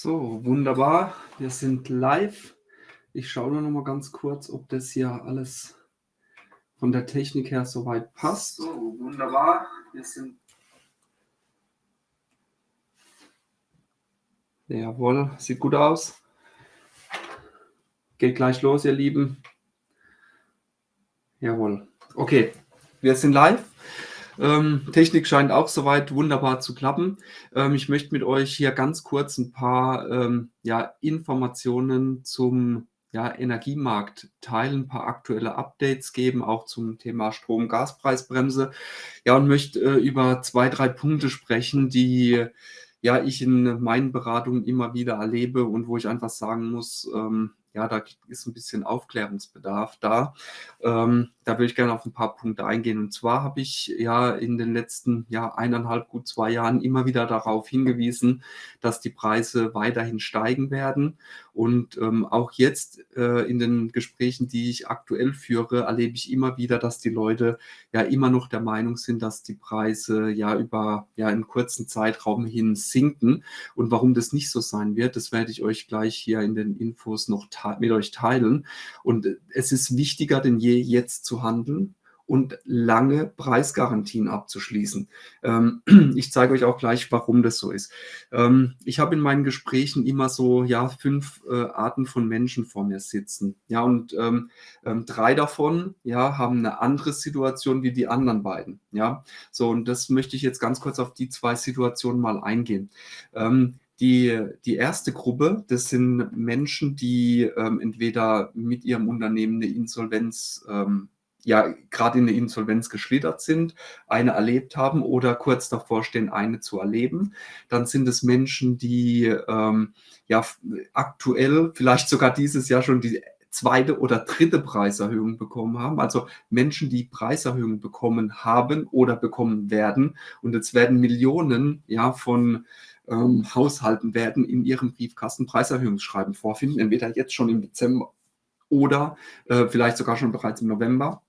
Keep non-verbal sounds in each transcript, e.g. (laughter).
So, wunderbar. Wir sind live. Ich schaue nur noch mal ganz kurz, ob das hier alles von der Technik her soweit passt. So, wunderbar. Wir sind. Jawohl, sieht gut aus. Geht gleich los, ihr Lieben. Jawohl. Okay, wir sind live. Ähm, Technik scheint auch soweit wunderbar zu klappen. Ähm, ich möchte mit euch hier ganz kurz ein paar ähm, ja, Informationen zum ja, Energiemarkt teilen, ein paar aktuelle Updates geben, auch zum Thema Strom-Gaspreisbremse. Ja, und möchte äh, über zwei, drei Punkte sprechen, die ja ich in meinen Beratungen immer wieder erlebe und wo ich einfach sagen muss, ähm, ja, da ist ein bisschen Aufklärungsbedarf da. Ähm, da würde ich gerne auf ein paar Punkte eingehen. Und zwar habe ich ja in den letzten ja, eineinhalb, gut zwei Jahren immer wieder darauf hingewiesen, dass die Preise weiterhin steigen werden. Und ähm, auch jetzt äh, in den Gesprächen, die ich aktuell führe, erlebe ich immer wieder, dass die Leute ja immer noch der Meinung sind, dass die Preise ja über ja, einen kurzen Zeitraum hin sinken. Und warum das nicht so sein wird, das werde ich euch gleich hier in den Infos noch mit euch teilen. Und es ist wichtiger denn je, jetzt zu handeln und lange Preisgarantien abzuschließen. Ähm, (clears throat) ich zeige euch auch gleich, warum das so ist. Ähm, ich habe in meinen Gesprächen immer so ja fünf äh, Arten von Menschen vor mir sitzen. Ja, und ähm, ähm drei davon ja haben eine andere Situation wie die anderen beiden. Ja, so und das möchte ich jetzt ganz kurz auf die zwei Situationen mal eingehen. Ähm, die, die erste Gruppe, das sind Menschen, die ähm, entweder mit ihrem Unternehmen eine Insolvenz, ähm, ja, gerade in eine Insolvenz geschlittert sind, eine erlebt haben oder kurz davor stehen, eine zu erleben. Dann sind es Menschen, die ähm, ja aktuell, vielleicht sogar dieses Jahr schon die zweite oder dritte Preiserhöhung bekommen haben. Also Menschen, die Preiserhöhungen bekommen haben oder bekommen werden. Und jetzt werden Millionen ja, von ähm, Haushalten werden in ihrem Briefkasten Preiserhöhungsschreiben vorfinden, entweder jetzt schon im Dezember oder äh, vielleicht sogar schon bereits im November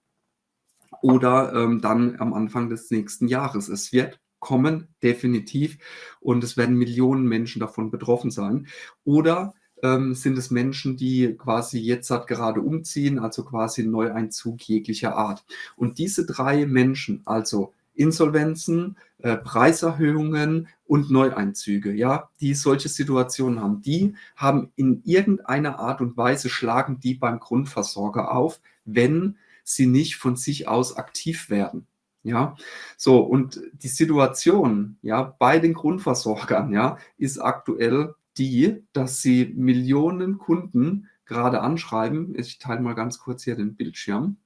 oder ähm, dann am Anfang des nächsten Jahres. Es wird kommen, definitiv, und es werden Millionen Menschen davon betroffen sein. Oder ähm, sind es Menschen, die quasi jetzt halt gerade umziehen, also quasi Neueinzug jeglicher Art. Und diese drei Menschen, also Insolvenzen, äh, Preiserhöhungen und Neueinzüge, ja, die solche Situationen haben, die haben in irgendeiner Art und Weise schlagen die beim Grundversorger auf, wenn sie nicht von sich aus aktiv werden. Ja, so und die Situation, ja, bei den Grundversorgern, ja, ist aktuell die, dass sie Millionen Kunden gerade anschreiben. Ich teile mal ganz kurz hier den Bildschirm.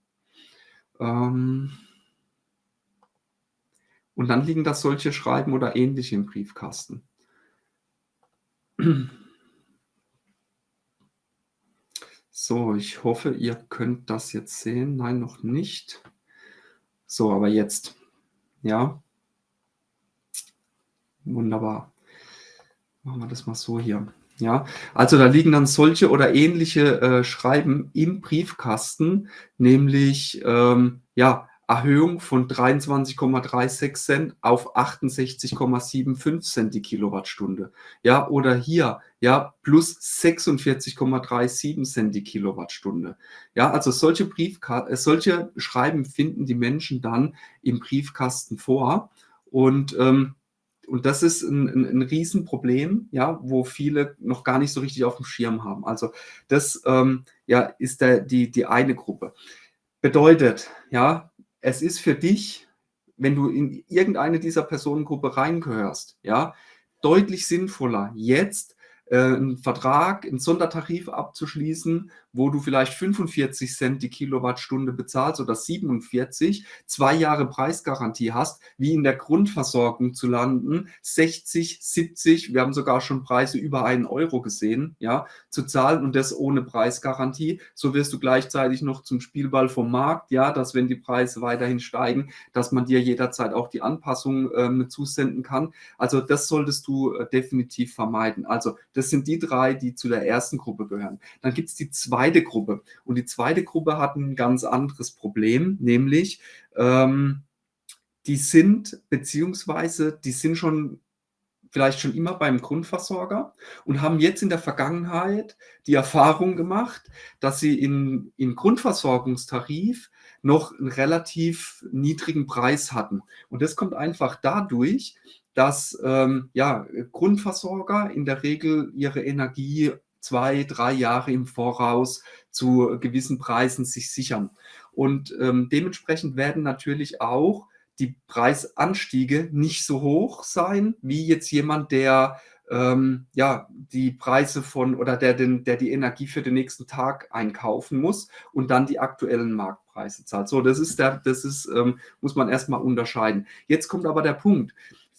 Ähm, und dann liegen da solche Schreiben oder ähnliche im Briefkasten. So, ich hoffe, ihr könnt das jetzt sehen. Nein, noch nicht. So, aber jetzt. Ja. Wunderbar. Machen wir das mal so hier. Ja, also da liegen dann solche oder ähnliche äh, Schreiben im Briefkasten, nämlich ähm, ja, Erhöhung von 23,36 Cent auf 68,75 Cent die Kilowattstunde. Ja, oder hier, ja, plus 46,37 Cent die Kilowattstunde. Ja, also solche Briefkarten, äh, solche Schreiben finden die Menschen dann im Briefkasten vor und ähm, und das ist ein, ein, ein Riesenproblem, ja, wo viele noch gar nicht so richtig auf dem Schirm haben. Also das ähm, ja, ist der, die, die eine Gruppe. Bedeutet, ja, es ist für dich, wenn du in irgendeine dieser Personengruppe reingehörst, ja, deutlich sinnvoller, jetzt äh, einen Vertrag, einen Sondertarif abzuschließen, wo du vielleicht 45 Cent die Kilowattstunde bezahlst oder 47, zwei Jahre Preisgarantie hast, wie in der Grundversorgung zu landen, 60, 70, wir haben sogar schon Preise über einen Euro gesehen, ja, zu zahlen und das ohne Preisgarantie. So wirst du gleichzeitig noch zum Spielball vom Markt, ja, dass wenn die Preise weiterhin steigen, dass man dir jederzeit auch die Anpassung ähm, zusenden kann. Also das solltest du äh, definitiv vermeiden. Also das sind die drei, die zu der ersten Gruppe gehören. Dann gibt es die zweite Gruppe. Und die zweite Gruppe hat ein ganz anderes Problem, nämlich ähm, die sind, beziehungsweise die sind schon vielleicht schon immer beim Grundversorger und haben jetzt in der Vergangenheit die Erfahrung gemacht, dass sie in im Grundversorgungstarif noch einen relativ niedrigen Preis hatten. Und das kommt einfach dadurch, dass, ähm, ja, Grundversorger in der Regel ihre Energie 2, 3 Jahre im Voraus zu gewissen Preisen sich sichern. Und, ähm, dementsprechend werden natürlich auch die Preisanstiege nicht so hoch sein, wie jetzt jemand, der, ähm, ja, die Preise von oder der den der die Energie für den nächsten Tag einkaufen muss und dann die aktuellen Marktpreise zahlt. So, das ist der das ist, ähm, muss man erst mal unterscheiden. Jetzt kommt aber der Punkt.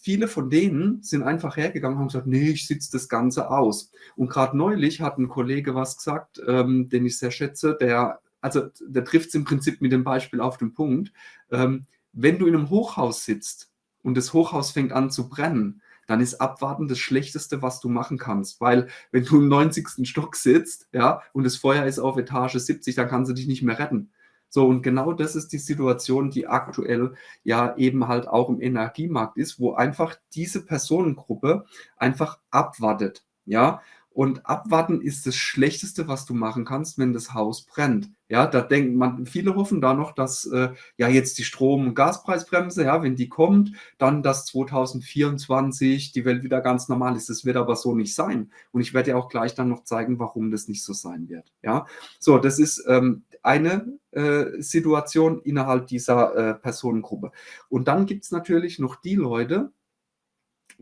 Viele von denen sind einfach hergegangen und haben gesagt: „Ne, ich sitze das Ganze aus.“ Und gerade neulich hat ein Kollege was gesagt, ähm, den ich sehr schätze, der also, der trifft's im Prinzip mit dem Beispiel auf den Punkt. Ähm, wenn du in einem Hochhaus sitzt und das Hochhaus fängt an zu brennen, dann ist Abwarten das Schlechteste, was du machen kannst, weil wenn du im 90. Stock sitzt, ja, und das Feuer ist auf Etage 70, dann kannst du dich nicht mehr retten. So, und genau das ist die Situation, die aktuell ja eben halt auch im Energiemarkt ist, wo einfach diese Personengruppe einfach abwartet, ja? Und abwarten ist das Schlechteste, was du machen kannst, wenn das Haus brennt. Ja, da denkt man viele hoffen da noch, dass, äh, ja jetzt die Strom und Gaspreisbremse, ja, wenn die kommt, dann dass 2024 die Welt wieder ganz normal ist. Das wird aber so nicht sein. Und ich werde dir auch gleich dann noch zeigen, warum das nicht so sein wird, ja? So, das ist, ähm, eine, äh, Situation innerhalb dieser, äh, Personengruppe. Und dann gibt's natürlich noch die Leute,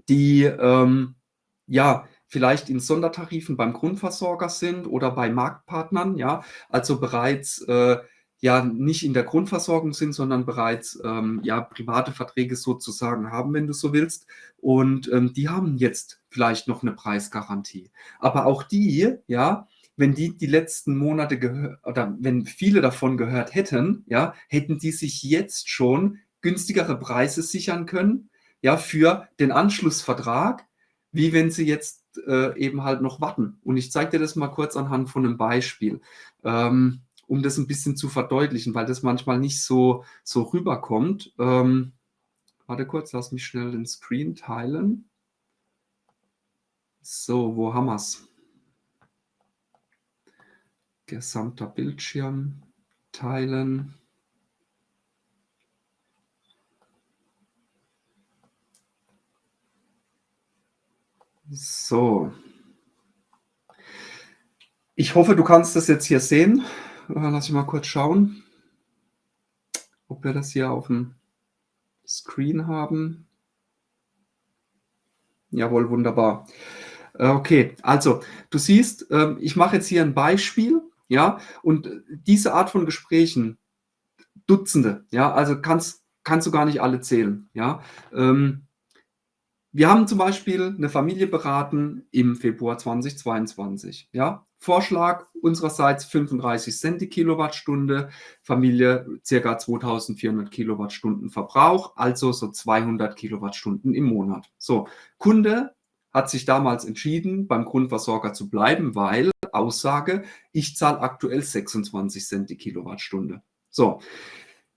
die, ähm, ja, vielleicht in Sondertarifen beim Grundversorger sind oder bei Marktpartnern, ja, also bereits, äh, ja, nicht in der Grundversorgung sind, sondern bereits, ähm, ja, private Verträge sozusagen haben, wenn du so willst. Und, ähm, die haben jetzt vielleicht noch 'ne Preisgarantie. Aber auch die, ja, wenn die die letzten Monate gehö oder wenn viele davon gehört hätten, ja, hätten die sich jetzt schon günstigere Preise sichern können, ja, für den Anschlussvertrag, wie wenn sie jetzt äh, eben halt noch warten. Und ich zeige dir das mal kurz anhand von einem Beispiel, ähm, um das ein bisschen zu verdeutlichen, weil das manchmal nicht so so rüberkommt. Ähm, warte kurz, lass mich schnell den Screen teilen. So, wo haben wir's? Gesamter Bildschirm teilen. So. Ich hoffe, du kannst das jetzt hier sehen. Äh, lass ich mal kurz schauen ob wir das hier auf'm Screen haben. Jawohl, wunderbar. Äh, okay, also, du siehst, ähm, ich mache jetzt hier 'n Beispiel, ja, und diese Art von Gesprächen, Dutzende, ja, also kannst kannst du gar nicht alle zählen, ja. Ähm wir haben zum Beispiel 'ne Familie beraten im Februar 2022, ja? Vorschlag unsererseits 35 die Kilowattstunde, Familie circa 2.400 Kilowattstunden Verbrauch, also so 200 Kilowattstunden im Monat. So, Kunde hat sich damals entschieden, beim Grundversorger zu bleiben, weil Aussage: „Ich zahle aktuell 26 die Kilowattstunde.“ So,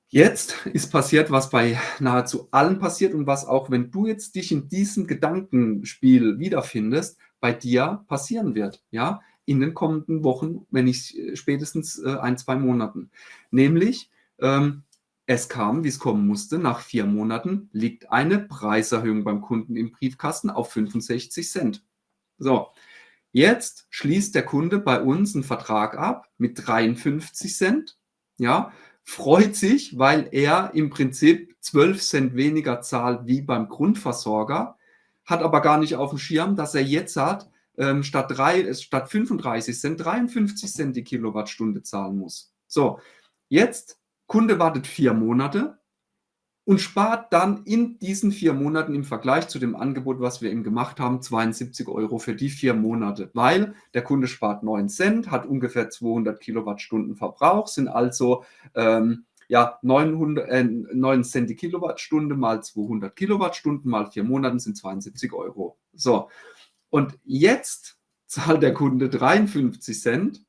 Jetzt ist passiert, was bei nahezu allen passiert und was auch, wenn du jetzt dich in diesem Gedankenspiel wiederfindest, bei dir passieren wird, ja, in den kommenden Wochen, wenn nicht äh, spätestens, äh, 1, 2 Monaten. Nämlich, ähm, es kam, wie es kommen musste, nach 4 Monaten liegt eine Preiserhöhung beim Kunden im Briefkasten auf 65 So, jetzt schließt der Kunde bei uns 'n Vertrag ab mit 53 ja, freut sich, weil er im Prinzip 12 weniger zahlt wie beim Grundversorger, hat aber gar nicht auf dem Schirm, dass er jetzt hat, ähm, statt drei statt 35 53 die Kilowattstunde zahlen muss. So, jetzt Kunde wartet 4 Monate und spart dann in diesen 4 Monaten im Vergleich zu dem Angebot, was wir ihm gemacht haben, 72 € für die 4 Monate, weil der Kunde spart 9 hat ungefähr 200 Kilowattstunden Verbrauch, sind also, ähm, ja, 900 äh, 9 die Kilowattstunde mal 200 Kilowattstunden mal 4 Monaten sind 72 €. So, und jetzt zahlt der Kunde 53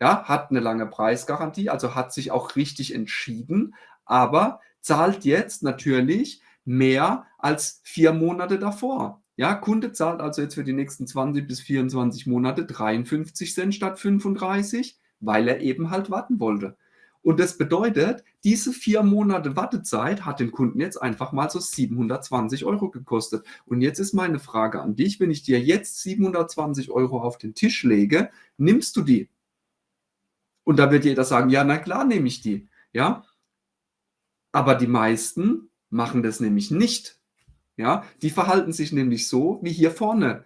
ja, hat 'ne lange Preisgarantie, also hat sich auch richtig entschieden, aber zahlt jetzt natürlich mehr als 4 Monate davor. Ja, Kunde zahlt also jetzt für die nächsten 20 bis 24 Monate 53 Cent statt 35, weil er eben halt warten wollte. Und das bedeutet, diese vier Monate Wartezeit hat den Kunden jetzt einfach mal so 720 Euro gekostet. Und jetzt ist meine Frage an dich, wenn ich dir jetzt 720 Euro auf den Tisch lege, nimmst du die? Und da wird jeder sagen, ja, na klar nehme ich die. Ja, aber die meisten machen das nämlich nicht. Ja, die verhalten sich nämlich so wie hier vorne.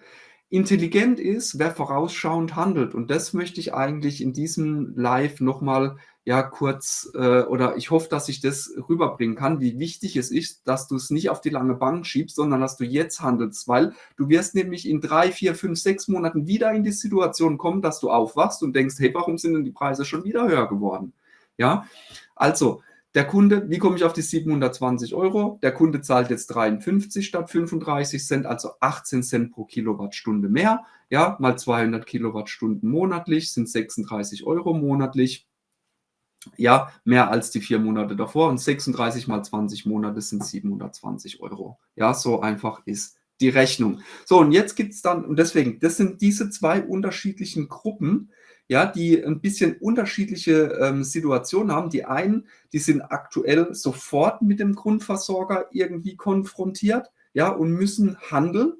Intelligent ist, wer vorausschauend handelt. Und das möchte ich eigentlich in diesem Live nochmal ja kurz äh, oder ich hoffe, dass ich das rüberbringen kann, wie wichtig es ist, dass du es nicht auf die lange Bank schiebst, sondern dass du jetzt handelst, weil du wirst nämlich in drei, vier, fünf, sechs Monaten wieder in die Situation kommen, dass du aufwachst und denkst, hey, warum sind denn die Preise schon wieder höher geworden? Ja, also der Kunde, wie komme ich auf die 720 Euro? Der Kunde zahlt jetzt 53 statt 35 Cent, also 18 Cent pro Kilowattstunde mehr. Ja, mal 200 Kilowattstunden monatlich sind 36 Euro monatlich ja, mehr als die vier Monate davor und 36 mal 20 Monate sind 720 Euro. Ja, so einfach ist die Rechnung. So, und jetzt gibt es dann, und deswegen, das sind diese zwei unterschiedlichen Gruppen, ja, die ein bisschen unterschiedliche ähm, Situationen haben. Die einen, die sind aktuell sofort mit dem Grundversorger irgendwie konfrontiert, ja, und müssen handeln.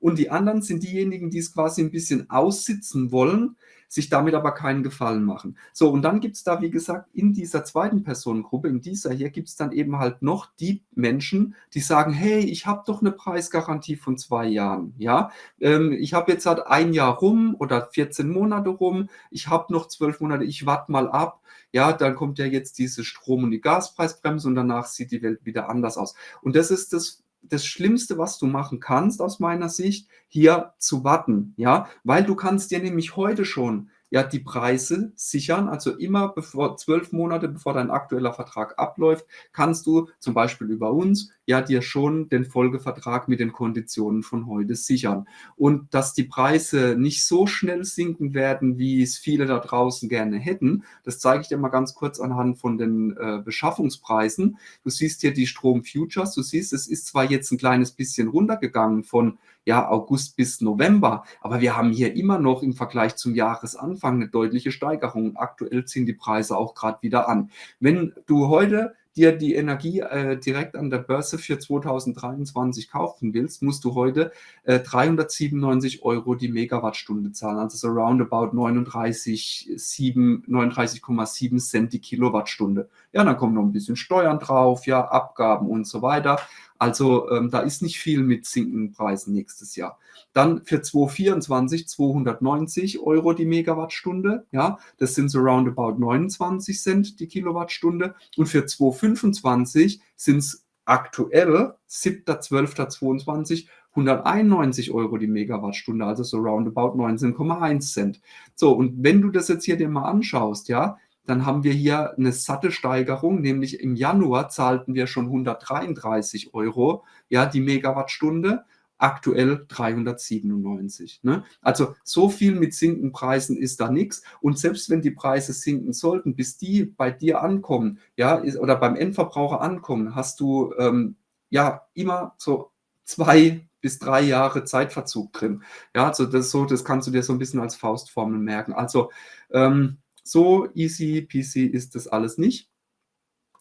Und die anderen sind diejenigen, die es quasi ein bisschen aussitzen wollen, sich damit aber keinen Gefallen machen. So, und dann gibt es da, wie gesagt, in dieser zweiten Personengruppe, in dieser hier, gibt es dann eben halt noch die Menschen, die sagen, hey, ich habe doch eine Preisgarantie von zwei Jahren, ja, ähm, ich habe jetzt halt ein Jahr rum oder 14 Monate rum, ich habe noch zwölf Monate, ich warte mal ab, ja, dann kommt ja jetzt diese Strom- und die Gaspreisbremse und danach sieht die Welt wieder anders aus. Und das ist das das Schlimmste, was du machen kannst, aus meiner Sicht, hier zu warten, ja, weil du kannst dir nämlich heute schon ja die Preise sichern. Also immer bevor zwölf Monate bevor dein aktueller Vertrag abläuft, kannst du zum Beispiel über uns ja dir schon den Folgevertrag mit den Konditionen von heute sichern. Und dass die Preise nicht so schnell sinken werden, wie es viele da draußen gerne hätten, das zeige ich dir mal ganz kurz anhand von den äh, Beschaffungspreisen. Du siehst hier die Strom Futures, du siehst, es ist zwar jetzt ein kleines bisschen runtergegangen von ja, August bis November. Aber wir haben hier immer noch im Vergleich zum Jahresanfang eine deutliche Steigerung. Aktuell ziehen die Preise auch gerade wieder an. Wenn du heute dir die Energie äh, direkt an der Börse für 2023 kaufen willst, musst du heute äh, 397 Euro die Megawattstunde zahlen, also so roundabout 39,7 39, Cent die Kilowattstunde. Ja, dann kommen noch ein bisschen Steuern drauf, ja, Abgaben und so weiter. Also ähm, da ist nicht viel mit sinkenden Preisen nächstes Jahr. Dann für 2024 290 Euro die Megawattstunde. Ja, das sind so roundabout 29 Cent die Kilowattstunde. Und für 2025 sind es aktuell 7.12.22 191 Euro die Megawattstunde, also so roundabout 19,1 Cent. So, und wenn du das jetzt hier dir mal anschaust, ja, dann haben wir hier eine satte Steigerung, nämlich im Januar zahlten wir schon 133 Euro, ja, die Megawattstunde, aktuell 397. Ne? Also so viel mit sinkenden Preisen ist da nichts. Und selbst wenn die Preise sinken sollten, bis die bei dir ankommen, ja, oder beim Endverbraucher ankommen, hast du ähm, ja immer so zwei bis drei Jahre Zeitverzug drin. Ja, also das so, das kannst du dir so ein bisschen als Faustformel merken. Also ähm, so easy peasy ist das alles nicht.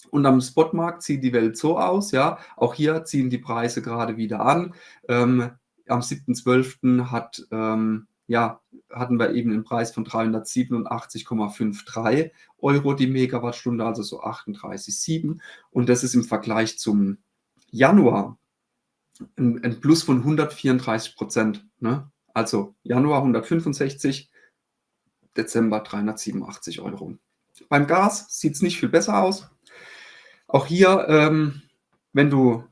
Und am Spotmarkt sieht die Welt so aus, ja. Auch hier ziehen die Preise gerade wieder an. Ähm, am 7.12. hat, ähm, ja, hatten wir eben einen Preis von 387,53 Euro die Megawattstunde, also so 38,7. Und das ist im Vergleich zum Januar ein, ein Plus von 134 Prozent. Ne? Also Januar 165, Dezember 387 Euro. Beim Gas sieht es nicht viel besser aus. Auch hier, ähm, wenn du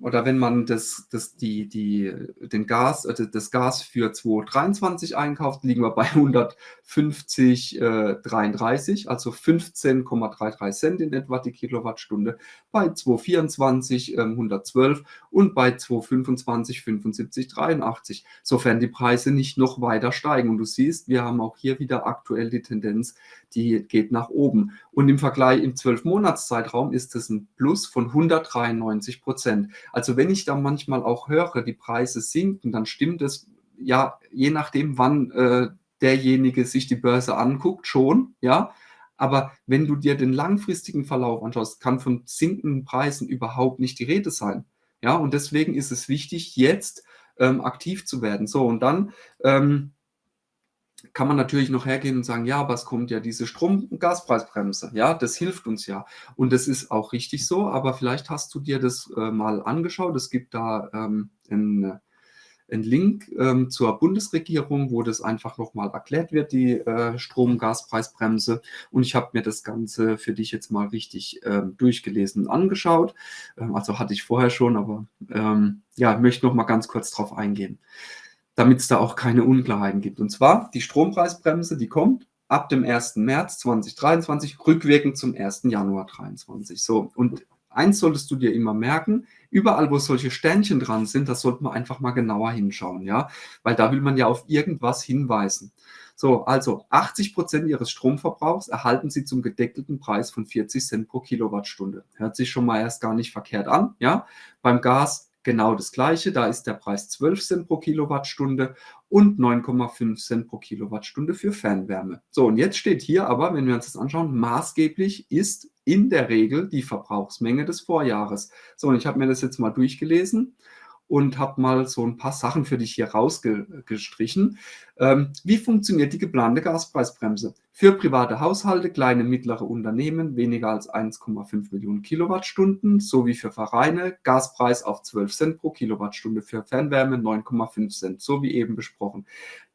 oder wenn man das, das, die, die, den Gas, äh, das Gas für 2023 einkauft, liegen wir bei 150,33, äh, also 15,33 Cent in etwa die Kilowattstunde, bei 2024 äh, 112 und bei 2025 75,83, sofern die Preise nicht noch weiter steigen. Und du siehst, wir haben auch hier wieder aktuell die Tendenz, die geht nach oben. Und im Vergleich im 12-Monats-Zeitraum ist es ein Plus von 193 Prozent. Also wenn ich da manchmal auch höre, die Preise sinken, dann stimmt es ja je nachdem, wann äh, derjenige sich die Börse anguckt, schon, ja. Aber wenn du dir den langfristigen Verlauf anschaust, kann von sinkenden Preisen überhaupt nicht die Rede sein. Ja, und deswegen ist es wichtig, jetzt ähm, aktiv zu werden. So, und dann ähm, kann man natürlich noch hergehen und sagen, ja, aber es kommt ja diese Strom- und Gaspreisbremse. Ja, das hilft uns ja. Und das ist auch richtig so, aber vielleicht hast du dir das äh, mal angeschaut. Es gibt da ähm, ein einen Link ähm, zur Bundesregierung, wo das einfach nochmal erklärt wird, die äh, Strom- Gaspreisbremse. Und ich habe mir das Ganze für dich jetzt mal richtig ähm, durchgelesen und angeschaut. Ähm, also hatte ich vorher schon, aber ähm, ja, möchte noch mal ganz kurz drauf eingehen, damit es da auch keine Unklarheiten gibt. Und zwar die Strompreisbremse, die kommt ab dem 1. März 2023, rückwirkend zum 1. Januar 2023. So, und eins solltest du dir immer merken, überall, wo solche Sternchen dran sind, da sollte man einfach mal genauer hinschauen, ja, weil da will man ja auf irgendwas hinweisen. So, also 80 Prozent Ihres Stromverbrauchs erhalten Sie zum gedeckelten Preis von 40 Cent pro Kilowattstunde. Hört sich schon mal erst gar nicht verkehrt an, ja. Beim Gas genau das gleiche, da ist der Preis 12 Cent pro Kilowattstunde und 9,5 Cent pro Kilowattstunde für Fernwärme. So, und jetzt steht hier aber, wenn wir uns das anschauen, maßgeblich ist in der Regel die Verbrauchsmenge des Vorjahres. So, und ich habe mir das jetzt mal durchgelesen und habe mal so ein paar Sachen für dich hier rausgestrichen. Ähm, wie funktioniert die geplante Gaspreisbremse? Für private Haushalte, kleine, mittlere Unternehmen weniger als 1,5 Millionen Kilowattstunden sowie für Vereine Gaspreis auf 12 Cent pro Kilowattstunde, für Fernwärme 9,5 Cent, so wie eben besprochen.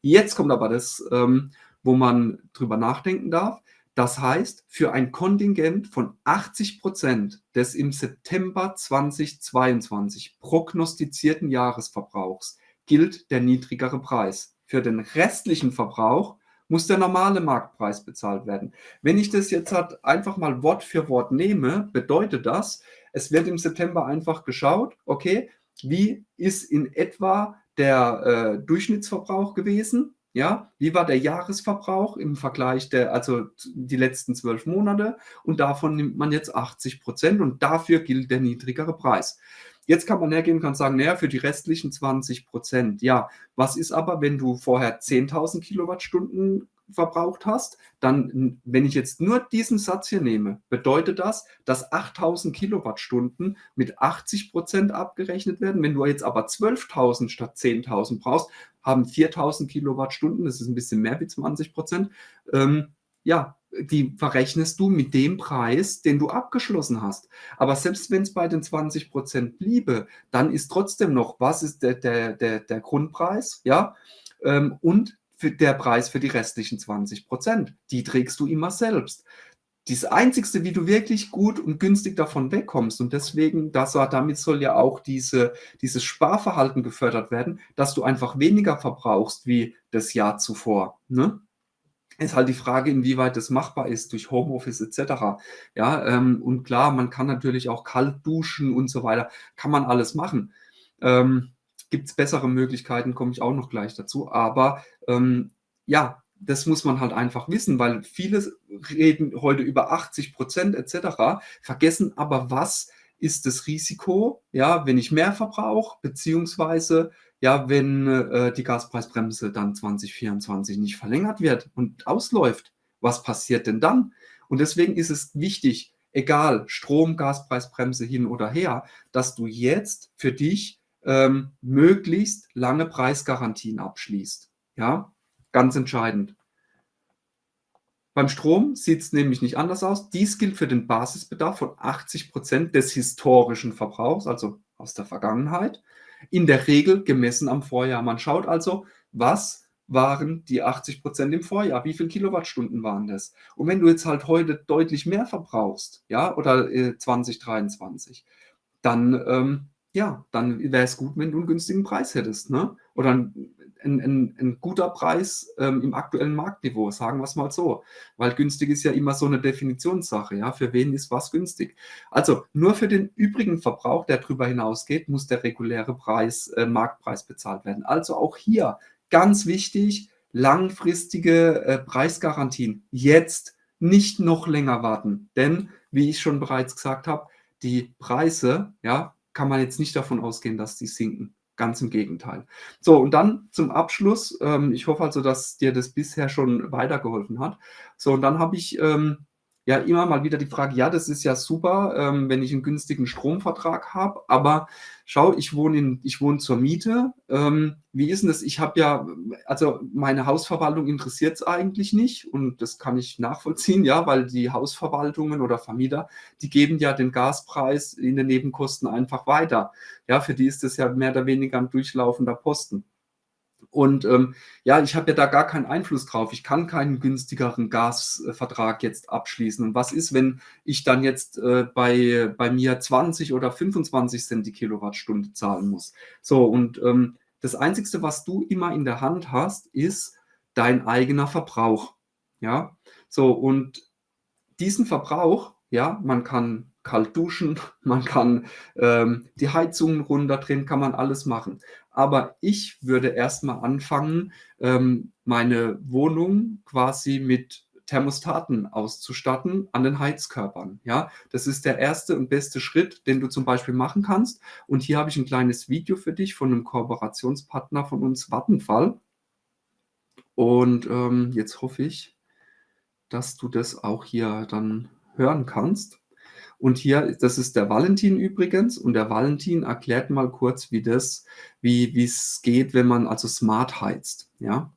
Jetzt kommt aber das, ähm, wo man drüber nachdenken darf. Das heißt, für ein Kontingent von 80 Prozent des im September 2022 prognostizierten Jahresverbrauchs gilt der niedrigere Preis. Für den restlichen Verbrauch muss der normale Marktpreis bezahlt werden. Wenn ich das jetzt halt einfach mal Wort für Wort nehme, bedeutet das, es wird im September einfach geschaut, okay, wie ist in etwa der äh, Durchschnittsverbrauch gewesen ja, wie war der Jahresverbrauch im Vergleich der, also die letzten zwölf Monate und davon nimmt man jetzt 80 Prozent und dafür gilt der niedrigere Preis. Jetzt kann man hergehen und kann sagen, naja, für die restlichen 20 Prozent, ja, was ist aber, wenn du vorher 10.000 Kilowattstunden verbraucht hast, dann, wenn ich jetzt nur diesen Satz hier nehme, bedeutet das, dass 8000 Kilowattstunden mit 80 Prozent abgerechnet werden. Wenn du jetzt aber 12.000 statt 10.000 brauchst, haben 4000 Kilowattstunden, das ist ein bisschen mehr wie 20 Prozent, ähm, ja, die verrechnest du mit dem Preis, den du abgeschlossen hast. Aber selbst wenn es bei den 20 Prozent bliebe, dann ist trotzdem noch, was ist der, der, der, der Grundpreis, ja, ähm, und der Preis für die restlichen 20 Prozent. Die trägst du immer selbst. Das Einzige, wie du wirklich gut und günstig davon wegkommst, und deswegen, das, damit soll ja auch diese, dieses Sparverhalten gefördert werden, dass du einfach weniger verbrauchst wie das Jahr zuvor. Ne? Ist halt die Frage, inwieweit das machbar ist durch Homeoffice etc. Ja, ähm, und klar, man kann natürlich auch kalt duschen und so weiter, kann man alles machen. Ähm, Gibt es bessere Möglichkeiten, komme ich auch noch gleich dazu. Aber ähm, ja, das muss man halt einfach wissen, weil viele reden heute über 80 Prozent etc., vergessen aber, was ist das Risiko, ja, wenn ich mehr verbrauche, beziehungsweise ja, wenn äh, die Gaspreisbremse dann 2024 nicht verlängert wird und ausläuft, was passiert denn dann? Und deswegen ist es wichtig, egal Strom, Gaspreisbremse hin oder her, dass du jetzt für dich ähm, möglichst lange Preisgarantien abschließt. Ja, ganz entscheidend. Beim Strom sieht es nämlich nicht anders aus. Dies gilt für den Basisbedarf von 80 Prozent des historischen Verbrauchs, also aus der Vergangenheit, in der Regel gemessen am Vorjahr. Man schaut also, was waren die 80 Prozent im Vorjahr? Wie viele Kilowattstunden waren das? Und wenn du jetzt halt heute deutlich mehr verbrauchst, ja, oder äh, 2023, dann ähm, ja, dann wäre es gut, wenn du einen günstigen Preis hättest, ne? Oder ein, ein, ein, ein guter Preis ähm, im aktuellen Marktniveau, sagen wir es mal so. Weil günstig ist ja immer so eine Definitionssache, ja, für wen ist was günstig. Also nur für den übrigen Verbrauch, der darüber hinausgeht, muss der reguläre Preis, äh, Marktpreis bezahlt werden. Also auch hier ganz wichtig, langfristige äh, Preisgarantien jetzt nicht noch länger warten, denn wie ich schon bereits gesagt habe, die Preise, ja, kann man jetzt nicht davon ausgehen, dass die sinken. Ganz im Gegenteil. So, und dann zum Abschluss, ähm, ich hoffe also, dass dir das bisher schon weitergeholfen hat. So, und dann habe ich ähm, ja immer mal wieder die Frage, ja, das ist ja super, ähm, wenn ich einen günstigen Stromvertrag habe, aber schau, ich wohne in ich wohne zur Miete. Ähm, wie ist denn das? Ich habe ja also meine Hausverwaltung interessiert es eigentlich nicht und das kann ich nachvollziehen, ja, weil die Hausverwaltungen oder Vermieter, die geben ja den Gaspreis in den Nebenkosten einfach weiter. Ja, für die ist das ja mehr oder weniger ein durchlaufender Posten. Und ähm, ja, ich habe ja da gar keinen Einfluss drauf. Ich kann keinen günstigeren Gasvertrag jetzt abschließen. Und was ist, wenn ich dann jetzt äh, bei, bei mir 20 oder 25 Cent die Kilowattstunde zahlen muss? So, und ähm, das Einzige, was du immer in der Hand hast, ist dein eigener Verbrauch. Ja, so, und diesen Verbrauch, ja, man kann kalt duschen, (laughs) man kann ähm, die Heizungen runterdrehen, kann man alles machen. Aber ich würde erst mal anfangen, ähm, meine Wohnung quasi mit Thermostaten auszustatten an den Heizkörpern. Ja, das ist der erste und beste Schritt, den du zum Beispiel machen kannst. Und hier habe ich ein kleines Video für dich von einem Kooperationspartner von uns, Vattenfall. Und ähm, jetzt hoffe ich, dass du das auch hier dann hören kannst. Und hier, das ist der Valentin übrigens. Und der Valentin erklärt mal kurz, wie das, wie es geht, wenn man also smart heizt, ja?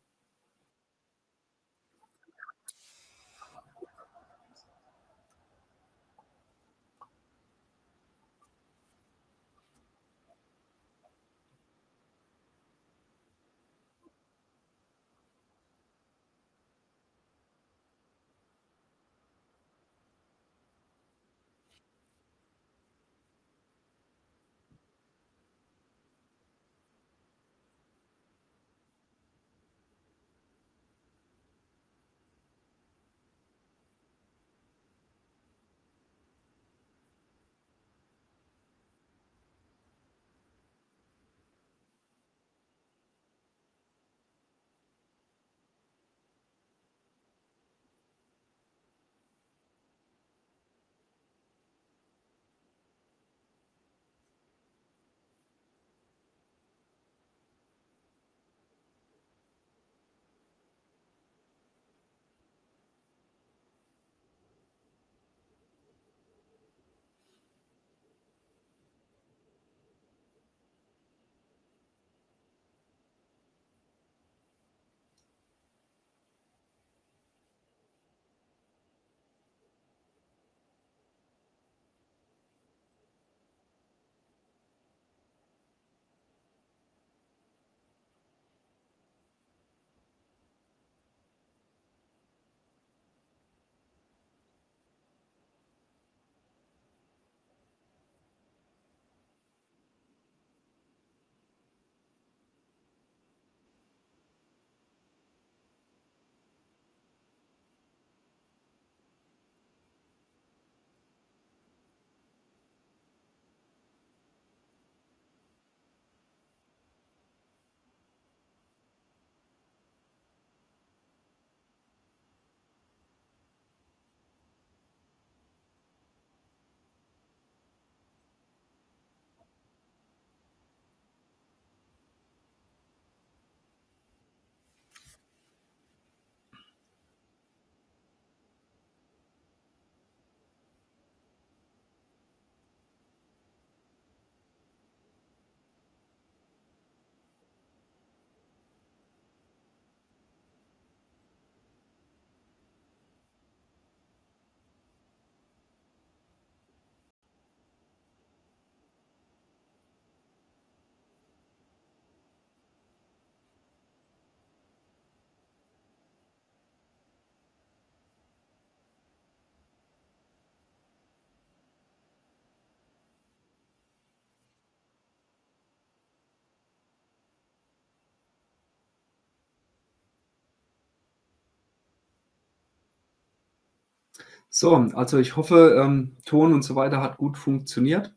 So, also ich hoffe, ähm, Ton und so weiter hat gut funktioniert.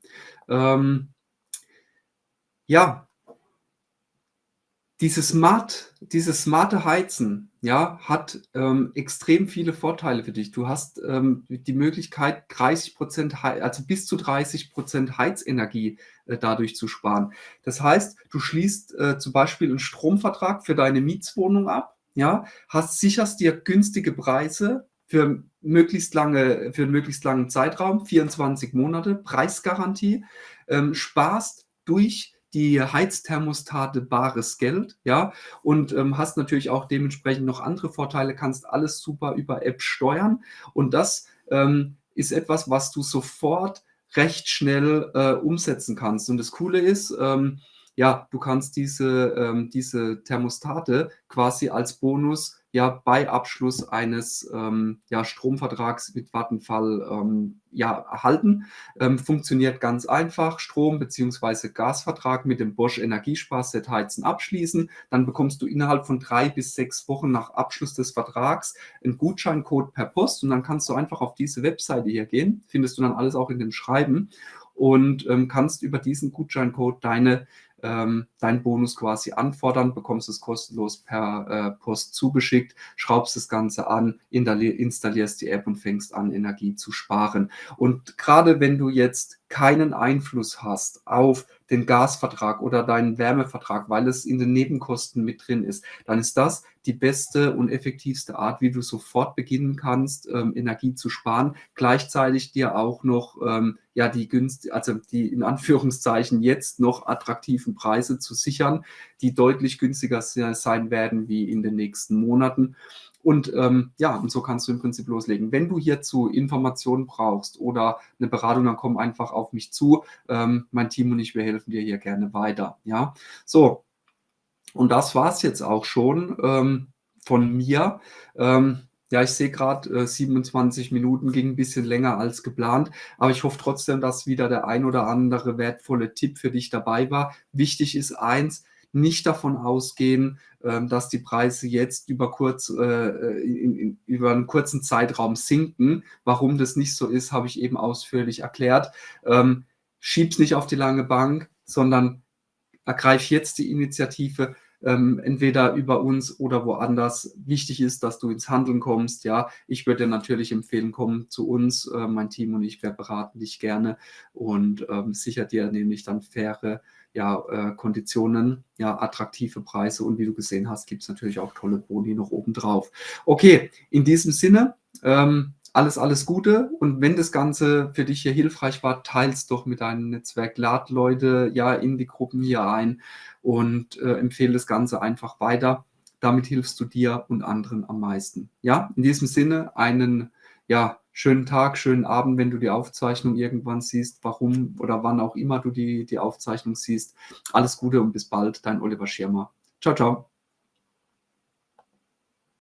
Ähm ja dieses smart dieses smarte Heizen, ja, hat, ähm, extrem viele Vorteile für dich. Du hast, ähm, die Möglichkeit, 30 Hei also bis zu 30% Heizenergie, äh, dadurch zu sparen. Das heißt, du schließt, äh, zum Beispiel einen Stromvertrag für deine Mietswohnung ab, ja, hast sicherst dir günstige Preise für möglichst lange für 'n möglichst langen Zeitraum, 24 Monate, Preisgarantie, ähm, sparst durch die Heizthermostate bares Geld, ja, und, ähm, hast natürlich auch dementsprechend noch andere Vorteile, kannst alles super über App steuern und das, ähm, ist etwas, was du sofort recht schnell, äh, umsetzen kannst. Und das Coole ist, ähm, ja, du kannst diese ähm, diese Thermostate quasi als Bonus ja bei Abschluss eines, ähm, ja, Stromvertrags mit Vattenfall, ähm, ja, erhalten. Ähm, funktioniert ganz einfach, Strom- bzw. Gasvertrag mit dem Bosch Energiesparset Heizen abschließen. Dann bekommst du innerhalb von drei bis sechs Wochen nach Abschluss des Vertrags einen Gutscheincode per Post und dann kannst du einfach auf diese Webseite hier gehen, findest du dann alles auch in dem Schreiben und, ähm, kannst über diesen Gutscheincode deine ähm, deinen Bonus quasi anfordern, bekommst es kostenlos per äh, Post zugeschickt, schraubst das Ganze an, installierst die App und fängst an, Energie zu sparen. Und gerade wenn du jetzt keinen Einfluss hast auf den Gasvertrag oder deinen Wärmevertrag, weil es in den Nebenkosten mit drin ist, dann ist das die beste und effektivste Art, wie du sofort beginnen kannst, ähm, Energie zu sparen, gleichzeitig dir auch noch ähm, ja die günst also die in Anführungszeichen jetzt noch attraktiven Preise zu sichern, die deutlich günstiger sein werden wie in den nächsten Monaten. Und ähm, ja, und so kannst du im Prinzip loslegen. Wenn du hierzu Informationen brauchst oder eine Beratung, dann komm einfach auf mich zu. Ähm, mein Team und ich, wir helfen dir hier gerne weiter. Ja, so. Und das war es jetzt auch schon ähm, von mir. Ähm, ja, ich sehe gerade, äh, 27 Minuten ging ein bisschen länger als geplant, aber ich hoffe trotzdem, dass wieder der ein oder andere wertvolle Tipp für dich dabei war. Wichtig ist eins, nicht davon ausgehen, ähm, dass die Preise jetzt über kurz äh, äh, in, in, über einen kurzen Zeitraum sinken. Warum das nicht so ist, habe ich eben ausführlich erklärt. Ähm, schieb's nicht auf die lange Bank, sondern ergreif jetzt die Initiative, ähm, entweder über uns oder woanders. Wichtig ist, dass du ins Handeln kommst. Ja, ich würde dir natürlich empfehlen, komm zu uns. Äh, mein Team und ich, wir beraten dich gerne und ähm, sichert dir nämlich dann faire ja, äh, Konditionen, ja, attraktive Preise und wie du gesehen hast, gibt es natürlich auch tolle Boni noch oben drauf. Okay, in diesem Sinne, ähm, alles, alles Gute und wenn das Ganze für dich hier hilfreich war, teils doch mit deinem Netzwerk, lad Leute ja in die Gruppen hier ein und äh, empfehle das Ganze einfach weiter. Damit hilfst du dir und anderen am meisten. Ja, in diesem Sinne einen ja, schönen Tag, schönen Abend, wenn du die Aufzeichnung irgendwann siehst, warum oder wann auch immer du die, die Aufzeichnung siehst. Alles Gute und bis bald, dein Oliver Schirmer. Ciao, ciao.